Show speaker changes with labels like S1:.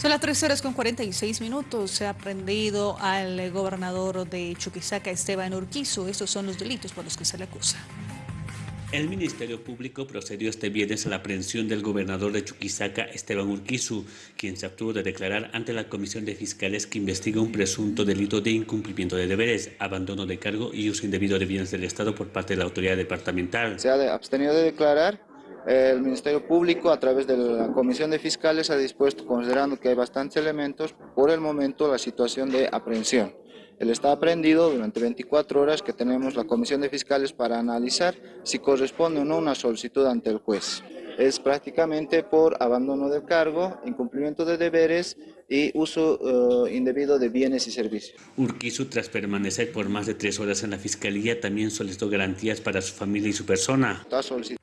S1: Son las 3 horas con 46 minutos. Se ha prendido al gobernador de Chuquisaca, Esteban Urquizu. Estos son los delitos por los que se le acusa.
S2: El Ministerio Público procedió este viernes a la aprehensión del gobernador de Chuquisaca, Esteban Urquizu, quien se abstuvo de declarar ante la Comisión de Fiscales que investiga un presunto delito de incumplimiento de deberes, abandono de cargo y uso indebido de bienes del Estado por parte de la autoridad departamental.
S3: Se ha abstenido de declarar el Ministerio Público a través de la Comisión de Fiscales ha dispuesto, considerando que hay bastantes elementos, por el momento la situación de aprehensión. Él está aprendido durante 24 horas que tenemos la Comisión de Fiscales para analizar si corresponde o no una solicitud ante el juez es prácticamente por abandono del cargo, incumplimiento de deberes y uso eh, indebido de bienes y servicios.
S2: Urquizu, tras permanecer por más de tres horas en la Fiscalía, también solicitó garantías para su familia y su persona.
S3: Ha solicitado